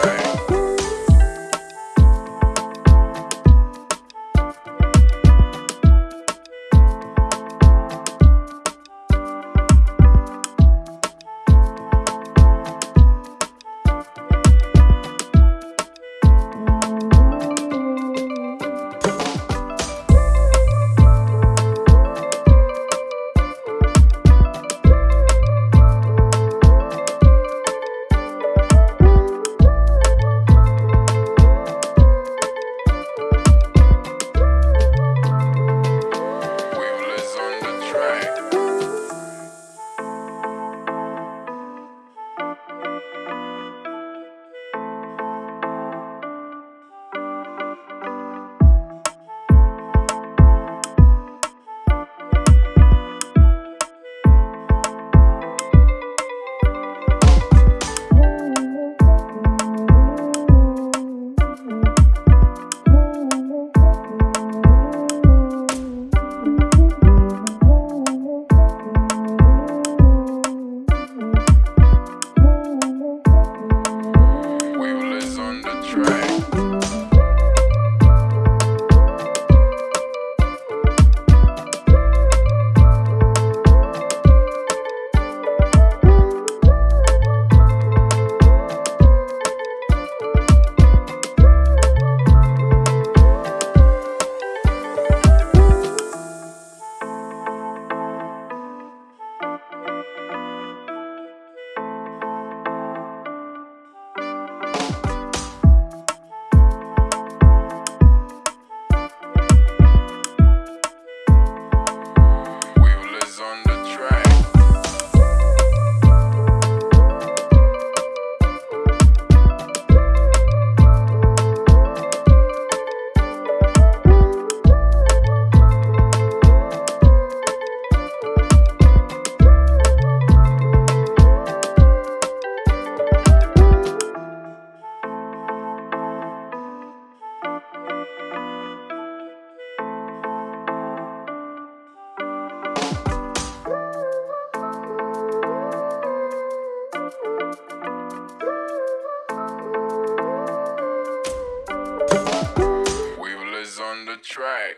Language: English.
trying. track.